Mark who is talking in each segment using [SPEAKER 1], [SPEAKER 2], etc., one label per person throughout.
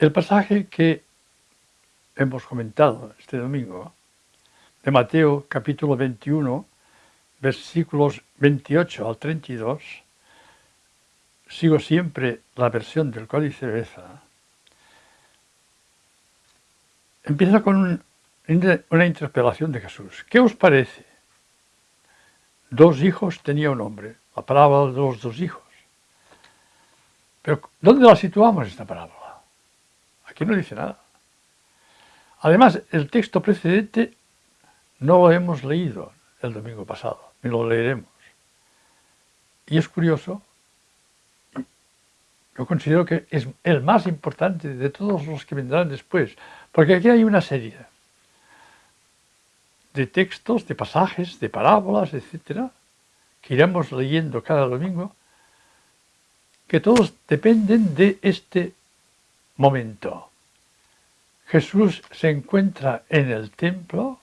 [SPEAKER 1] El pasaje que hemos comentado este domingo, de Mateo capítulo 21, versículos 28 al 32, sigo siempre la versión del Códice Beza, empieza con una interpelación de Jesús. ¿Qué os parece? Dos hijos tenía un hombre, la parábola de los dos hijos. Pero ¿dónde la situamos esta parábola? Aquí no dice nada. Además, el texto precedente no lo hemos leído el domingo pasado, ni lo leeremos. Y es curioso, yo considero que es el más importante de todos los que vendrán después, porque aquí hay una serie de textos, de pasajes, de parábolas, etcétera, que iremos leyendo cada domingo, que todos dependen de este momento. Jesús se encuentra en el templo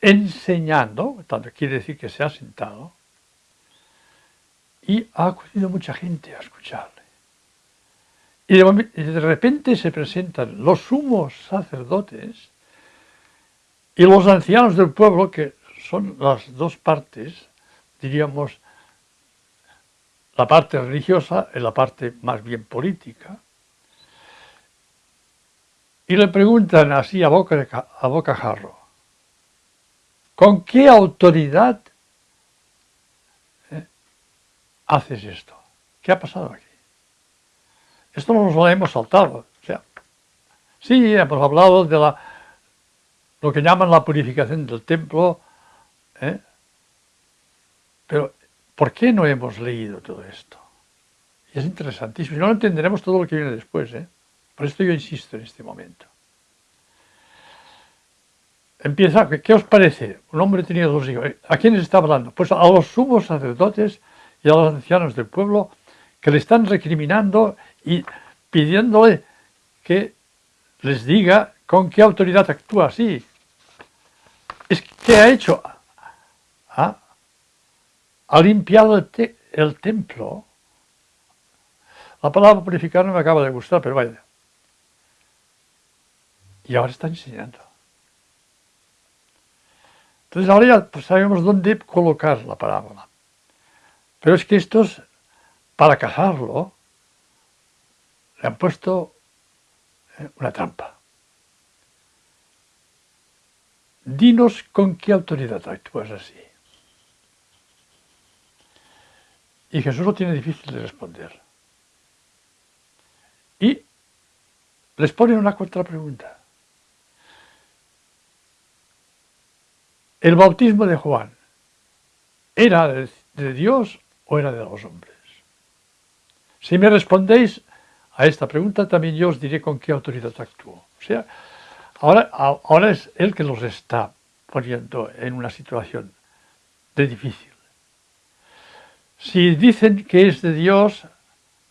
[SPEAKER 1] enseñando, tanto quiere decir que se ha sentado, y ha acudido mucha gente a escucharle. Y de, repente se presentan los sumos sacerdotes y los ancianos del pueblo, que son las dos partes, diríamos, la parte religiosa y la parte más bien política, y le preguntan así a boca, a boca jarro, ¿con qué autoridad eh, haces esto? ¿Qué ha pasado aquí? Esto no nos lo hemos saltado. O sea, sí, hemos hablado de la, lo que llaman la purificación del templo, ¿eh? pero ¿por qué no hemos leído todo esto? Y es interesantísimo. Y no entenderemos todo lo que viene después. ¿eh? Por esto yo insisto en este momento. Empieza, ¿qué os parece? Un hombre tenía dos hijos. ¿A quiénes está hablando? Pues a los sumos sacerdotes y a los ancianos del pueblo que le están recriminando y pidiéndole que les diga con qué autoridad actúa así. Que ha hecho, ha, limpiado el templo. La palabra purificar no me acaba de gustar, pero vaya, y ahora está enseñando. Entonces ahora ya pues, sabemos dónde colocar la parábola. Pero es que estos, para casarlo, le han puesto eh, una trampa. Dinos con qué autoridad actúas así. Y Jesús lo tiene difícil de responder. Y les pone una contrapregunta. ¿El bautismo de Juan era de, Dios o era de los hombres? Si me respondéis a esta pregunta, también yo os diré con qué autoridad actuó. O sea, ahora, es él que los está poniendo en una situación de difícil. Si dicen que es de Dios,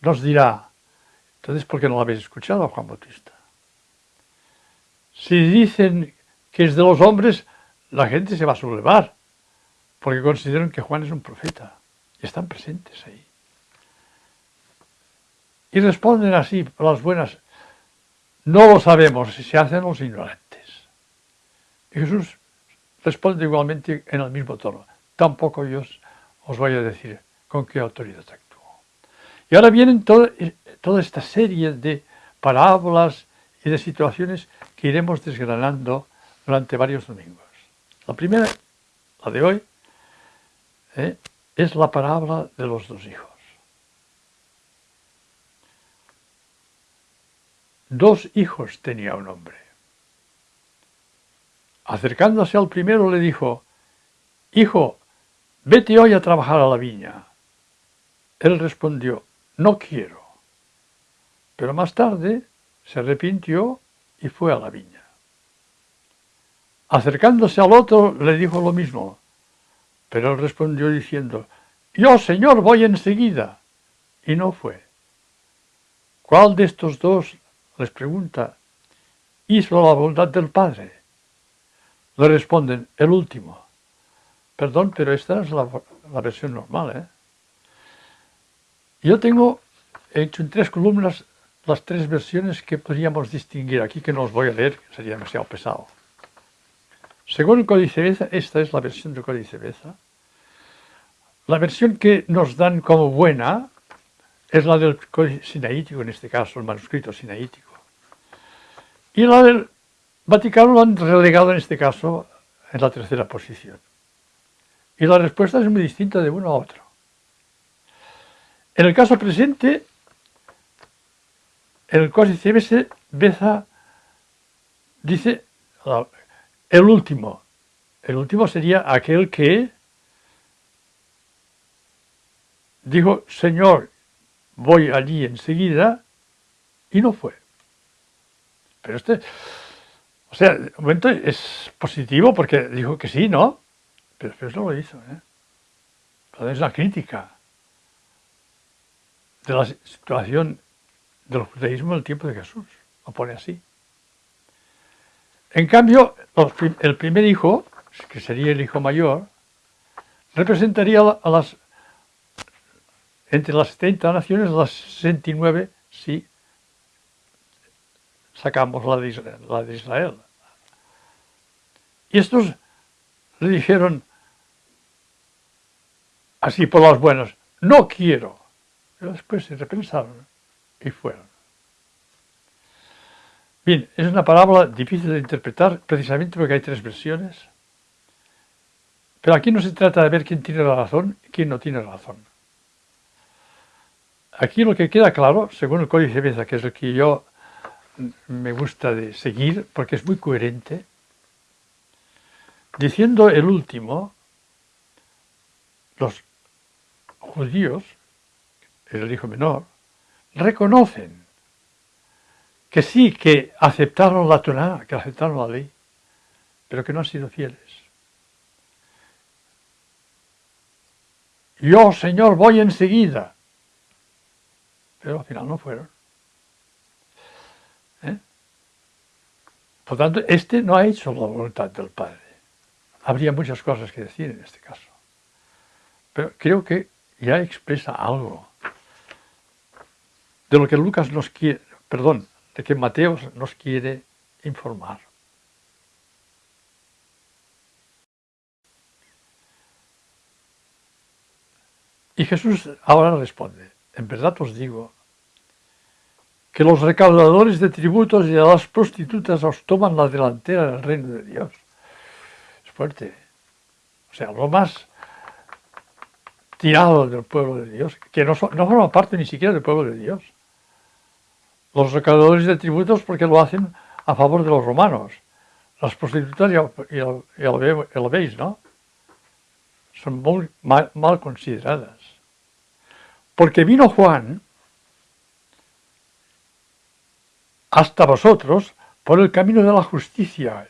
[SPEAKER 1] nos dirá, entonces ¿por qué no lo habéis escuchado a Juan Bautista? Si dicen que es de los hombres, la gente se va a sublevar, porque consideran que Juan es un profeta, y están presentes ahí. Y responden así, las buenas, no lo sabemos si se hacen los ignorantes. Y Jesús responde igualmente en el mismo tono, tampoco yo os voy a decir con qué autoridad actúo. Y ahora vienen toda, toda esta serie de parábolas y de situaciones que iremos desgranando durante varios domingos. La primera, la de hoy, ¿eh? es la parábola de los dos hijos. Dos hijos tenía un hombre. Acercándose al primero le dijo, Hijo, vete hoy a trabajar a la viña. Él respondió, no quiero. Pero más tarde se arrepintió y fue a la viña. Acercándose al otro le dijo lo mismo, pero él respondió diciendo, yo, señor, voy enseguida. Y no fue. ¿Cuál de estos dos, les pregunta, hizo la voluntad del Padre? Le responden, el último. Perdón, pero esta es la, versión normal. ¿eh? Yo tengo hecho en tres columnas las tres versiones que podríamos distinguir aquí, que no os voy a leer, sería demasiado pesado. Según el Códice Beza, esta es la versión del Códice Beza. La versión que nos dan como buena es la del Códice Sinaítico, en este caso, el manuscrito sinaítico. Y la del Vaticano lo han relegado en este caso en la tercera posición. Y la respuesta es muy distinta de uno a otro. En el caso presente, el códice Beza dice el último. El último sería aquel que dijo, Señor, voy allí enseguida, y no fue. Pero este, o sea, de momento es positivo porque dijo que sí, ¿no? Pero después no lo hizo, ¿eh? Es una crítica de la situación del judaísmo en el tiempo de Jesús, lo pone así. En cambio, el primer hijo, que sería el hijo mayor, representaría a las, entre las 70 naciones, las 69, si sacamos la de, la de Israel. Y estos le dijeron, así por las buenas, no quiero. Pero después se repensaron y fueron. Bien, es una parábola difícil de interpretar precisamente porque hay tres versiones. Pero aquí no se trata de ver quién tiene la razón y quién no tiene razón. Aquí lo que queda claro, según el Códice Beza, que es el que yo me gusta de seguir, porque es muy coherente, diciendo el último, los judíos, el hijo menor, reconocen que sí, que aceptaron la Torah, que aceptaron la ley, pero que no han sido fieles. Yo, Señor, voy enseguida. Pero al final no fueron. ¿Eh? Por tanto, este no ha hecho la voluntad del Padre. Habría muchas cosas que decir en este caso. Pero creo que ya expresa algo de lo que Lucas nos quiere, perdón, de que Mateo nos quiere informar. Y Jesús ahora responde, en verdad os digo que los recaudadores de tributos y de las prostitutas os toman la delantera del reino de Dios. Es fuerte. O sea, lo más tirado del pueblo de Dios, que no, no forma parte ni siquiera del pueblo de Dios los recaudadores de tributos porque lo hacen a favor de los romanos. Las prostitutas ya, lo, veis, ¿no? Son muy mal, mal consideradas. Porque vino Juan hasta vosotros por el camino de la justicia.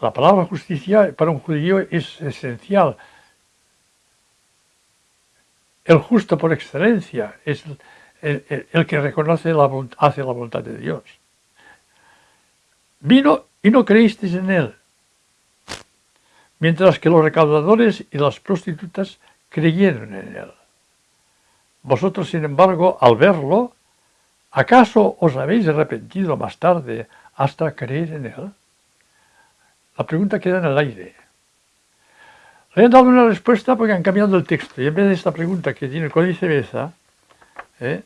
[SPEAKER 1] La palabra justicia para un judío es esencial. El justo por excelencia es el, que reconoce la, hace la voluntad de Dios. Vino y no creísteis en él, mientras que los recaudadores y las prostitutas creyeron en él. Vosotros, sin embargo, al verlo, ¿acaso os habéis arrepentido más tarde hasta creer en él? La pregunta queda en el aire. Le han dado una respuesta porque han cambiado el texto y en vez de esta pregunta que tiene el Códice Beza, ¿eh?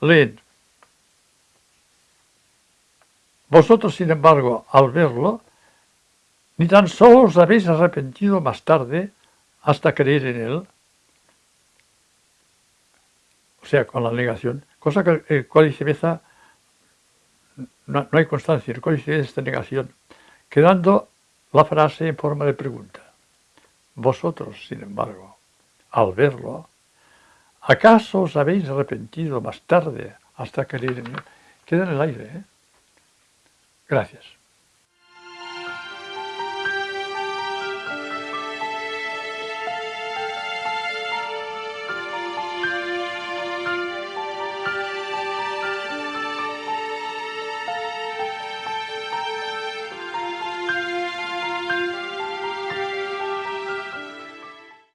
[SPEAKER 1] Leen. Vosotros, sin embargo, al verlo, ni tan solo os habéis arrepentido más tarde hasta creer en él, o sea, con la negación, cosa que el Códice Beza no, no hay constancia, el Códice Beza esta negación, quedando la frase en forma de pregunta. Vosotros, sin embargo, al verlo, ¿Acaso os habéis arrepentido más tarde hasta querer en Queda en el aire. ¿eh? Gracias.